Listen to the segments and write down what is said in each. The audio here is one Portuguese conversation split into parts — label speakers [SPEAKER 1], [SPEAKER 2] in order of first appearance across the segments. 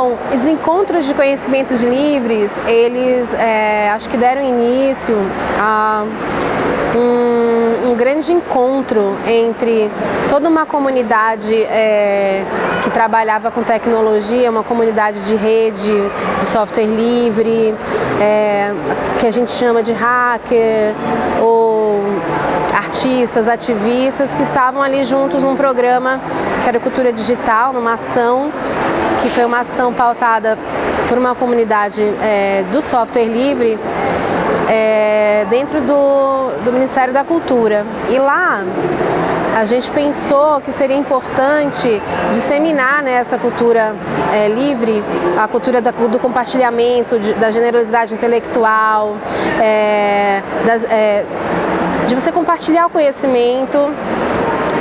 [SPEAKER 1] Bom, os encontros de conhecimentos livres, eles é, acho que deram início a um, um, grande encontro entre toda uma comunidade é, que trabalhava com tecnologia, uma comunidade de rede, de software livre, é, que a gente chama de hacker, ou artistas, ativistas que estavam ali juntos num programa que era Cultura Digital, numa ação que foi uma ação pautada por uma comunidade é, do software livre é, dentro do, do Ministério da Cultura. E lá a gente pensou que seria importante disseminar né, essa cultura é, livre, a cultura da, do compartilhamento, de, da generosidade intelectual, é, das, é, de você compartilhar o conhecimento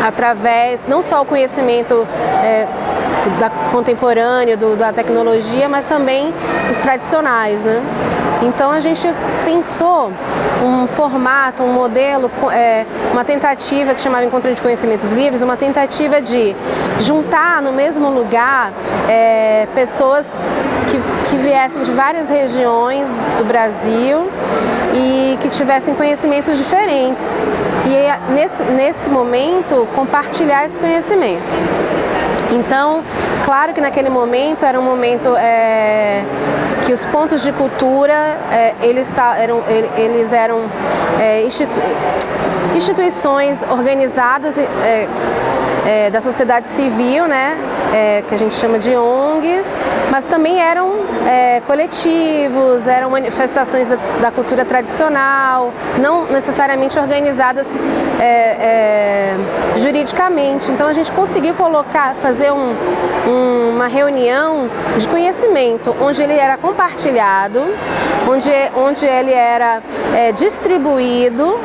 [SPEAKER 1] através, não só o conhecimento é, da contemporâneo, do, da tecnologia, mas também os tradicionais. Né? Então a gente pensou um formato, um modelo, é, uma tentativa que chamava Encontro de Conhecimentos Livres, uma tentativa de juntar no mesmo lugar é, pessoas que, que viessem de várias regiões do Brasil e que tivessem conhecimentos diferentes. E nesse, nesse momento compartilhar esse conhecimento. Então, claro que naquele momento era um momento é, que os pontos de cultura é, eles, eram, eles eram é, institu instituições organizadas é, da sociedade civil, né, é, que a gente chama de ONGs, mas também eram é, coletivos, eram manifestações da, da, cultura tradicional, não necessariamente organizadas é, é, juridicamente. Então a gente conseguiu colocar, fazer um, um, uma reunião de conhecimento, onde ele era compartilhado, onde, onde ele era é, distribuído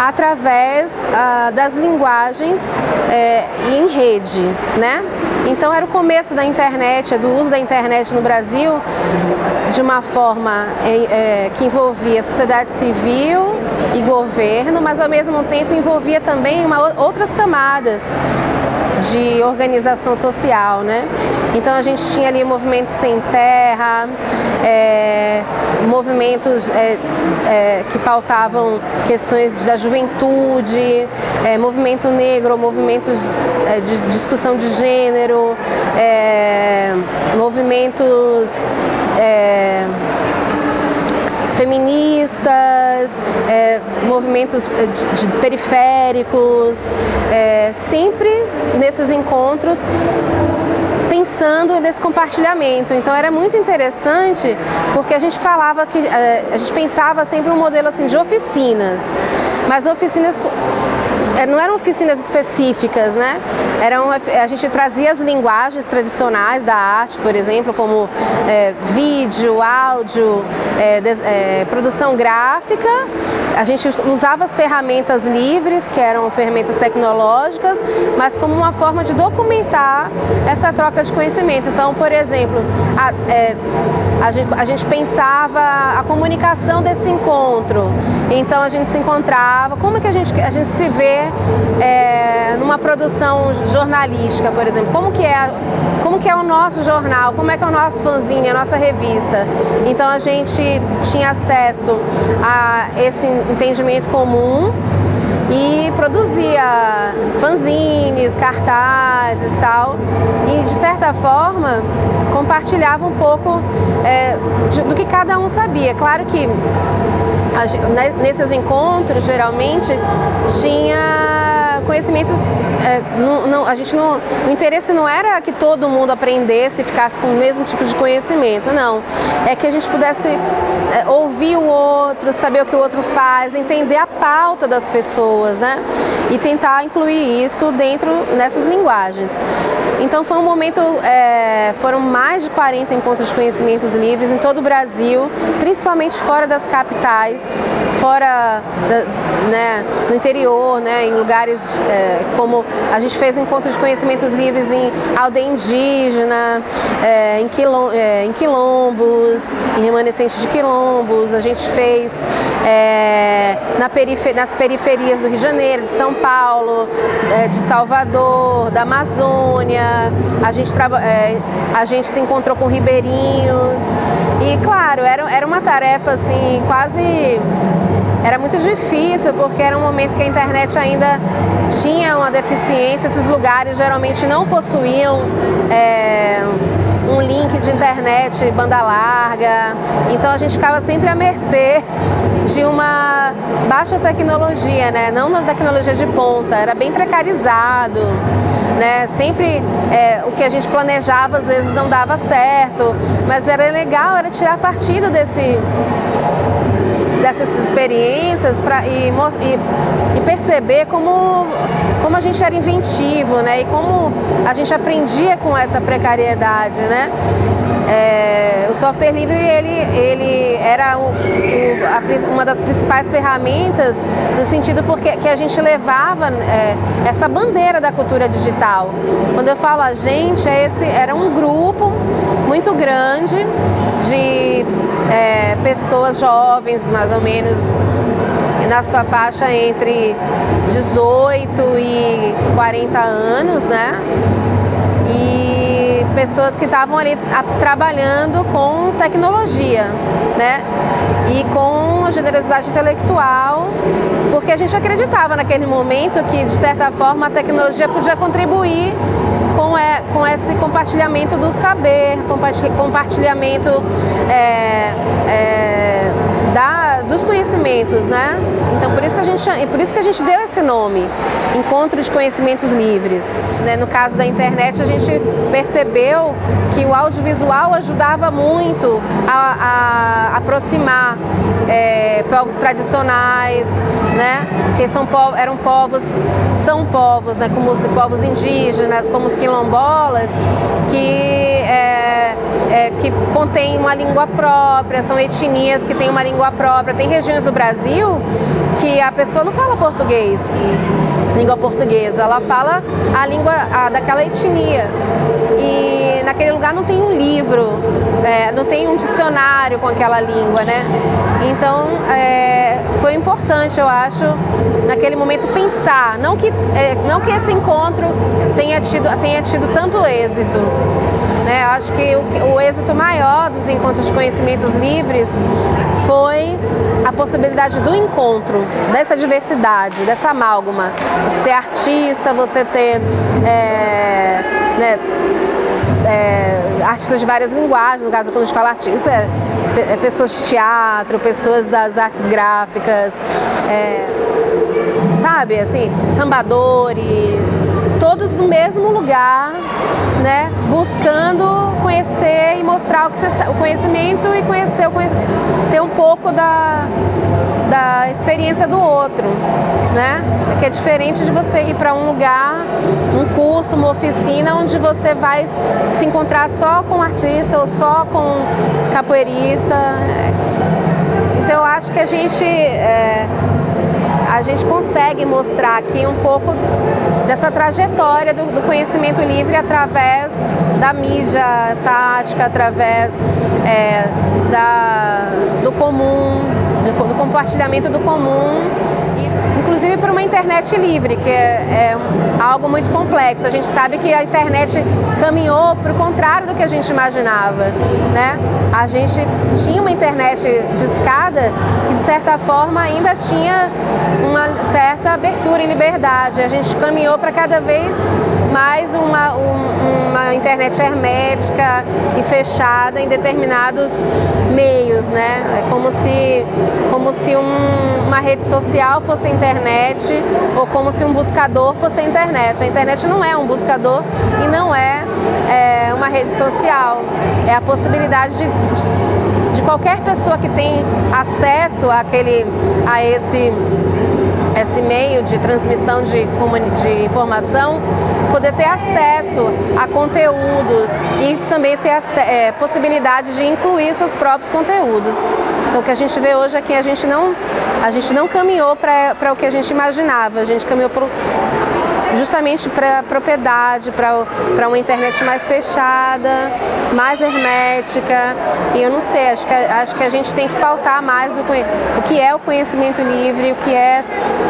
[SPEAKER 1] através ah, das linguagens é, em rede, né? Então era o começo da internet, do uso da internet no Brasil de uma forma é, é, que envolvia sociedade civil e governo, mas ao mesmo tempo envolvia também uma, outras camadas de organização social, né? Então a gente tinha ali movimentos sem terra, é, movimentos é, é, que pautavam questões da juventude, é, movimento negro, movimentos é, de discussão de gênero, é, movimentos feministas, é, movimentos de, de periféricos, é, sempre nesses encontros pensando nesse compartilhamento. Então era muito interessante porque a gente falava que eh, a gente pensava sempre um modelo assim de oficinas, mas oficinas não eram oficinas específicas, né? Eram, a gente trazia as linguagens tradicionais da arte, por exemplo, como é, vídeo, áudio, é, de, é, produção gráfica. A gente usava as ferramentas livres, que eram ferramentas tecnológicas, mas como uma forma de documentar essa troca de conhecimento. Então, por exemplo, a, a, gente, a gente pensava a comunicação desse encontro. Então a gente se encontrava, como é que a gente, a gente se vê é, numa produção jornalística, por exemplo, como que, é, como que é o nosso jornal, como é que é o nosso fanzine, a nossa revista. Então a gente tinha acesso a esse entendimento comum e produzia fanzines, cartazes tal, e de certa forma compartilhava um pouco é, de, do que cada um sabia. Claro que a, nesses encontros geralmente tinha conhecimentos, é, não, não, a gente não, o interesse não era que todo mundo aprendesse e ficasse com o mesmo tipo de conhecimento, não. É que a gente pudesse é, ouvir o outro, saber o que o outro faz, entender a pauta das pessoas, né? E tentar incluir isso dentro nessas linguagens. Então foi um momento, é, foram mais de 40 encontros de conhecimentos livres em todo o Brasil, principalmente fora das capitais, fora da, né, no interior, né, em lugares é, como a gente fez encontros de conhecimentos livres em aldeia indígena, é, em, quilom, é, em quilombos, em remanescentes de quilombos, a gente fez é, na perifer nas periferias do Rio de Janeiro, de São Paulo, é, de Salvador, da Amazônia, a gente, é, a gente se encontrou com ribeirinhos. E claro, era, era uma tarefa assim quase era muito difícil porque era um momento que a internet ainda tinha uma deficiência, esses lugares geralmente não possuíam é, um link de internet banda larga, então a gente ficava sempre à mercê de uma baixa tecnologia, né? não uma tecnologia de ponta, era bem precarizado. Né? Sempre é, o que a gente planejava às vezes não dava certo, mas era legal, era tirar partido desse, dessas experiências pra, e, e, e, perceber como, como a gente era inventivo né? e como a gente aprendia com essa precariedade. Né? É, o software livre ele, ele era o, o, a, uma das principais ferramentas no sentido porque que a gente levava é, essa bandeira da cultura digital. Quando eu falo a gente, é esse, era um grupo muito grande de é, pessoas jovens, mais ou menos, na sua faixa entre 18 e 40 anos, né? E pessoas que estavam ali trabalhando com tecnologia, né? E com generosidade intelectual, porque a gente acreditava naquele momento que, de certa forma, a tecnologia podia contribuir com, é, com esse compartilhamento do saber, compartilhamento é, é, dos conhecimentos, né? Então por isso que a gente por isso que a gente deu esse nome, Encontro de Conhecimentos Livres. Né? No caso da internet a gente percebeu que o audiovisual ajudava muito a, a aproximar é, povos tradicionais, né? Que são eram povos, são povos, né? Como os povos indígenas, como os quilombolas, que é, é, que contêm uma língua própria, são etnias que têm uma língua própria. Tem regiões do Brasil que a pessoa não fala português, língua portuguesa, ela fala a língua a, daquela etnia. E naquele lugar não tem um livro, é, não tem um dicionário com aquela língua, né? Então é, foi importante, eu acho, naquele momento pensar, não que, é, não que esse encontro tenha tido, tenha tido tanto êxito, né? Acho que o, o êxito maior dos encontros de conhecimentos livres foi a possibilidade do encontro, dessa diversidade, dessa amálgama. Você ter artista, você ter é, né, é, artistas de várias linguagens, no caso quando a gente fala artista, é, é pessoas de teatro, pessoas das artes gráficas, é, sabe, assim, sambadores, todos no mesmo lugar, né, buscando conhecer e mostrar o, que você, o conhecimento e conhecer o conhecimento, ter um pouco da, da experiência do outro, né? Que é diferente de você ir para um lugar, um curso, uma oficina, onde você vai se encontrar só com artista ou só com capoeirista. Então eu acho que a gente é, a gente consegue mostrar aqui um pouco dessa trajetória do, do conhecimento livre através da mídia tática, através é, da, do comum, do, do compartilhamento do comum inclusive por uma internet livre, que é, é, algo muito complexo. A gente sabe que a internet caminhou para o contrário do que a gente imaginava. Né? A gente tinha uma internet de escada que, de certa forma, ainda tinha uma certa abertura e liberdade. A gente caminhou para cada vez mais uma, um, uma internet hermética e fechada em determinados meios, né? É como se, como se um, uma rede social fosse a internet ou como se um buscador fosse a internet. A internet não é um buscador e não é, é uma rede social. É a possibilidade de, de, de qualquer pessoa que tem acesso àquele, a esse esse meio de transmissão de, de informação, poder ter acesso a conteúdos e também ter é, possibilidade de incluir seus próprios conteúdos. Então o que a gente vê hoje é que a gente não, a gente não caminhou para o que a gente imaginava, a gente caminhou para justamente para propriedade, para uma internet mais fechada, mais hermética. E eu não sei, acho que, acho que a gente tem que pautar mais o, o que é o conhecimento livre, o que é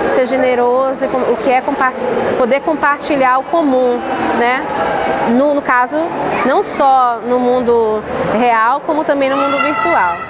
[SPEAKER 1] ser generoso, o que é poder compartilhar o comum, né? No, no caso, não só no mundo real, como também no mundo virtual.